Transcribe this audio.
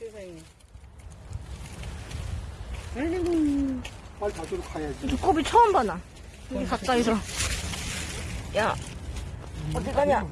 세상에. 아이고. 빨리 저쪽으로 가야지. 두꺼비 처음 봐, 나. 여기 가까이서. 야, 어디 가냐?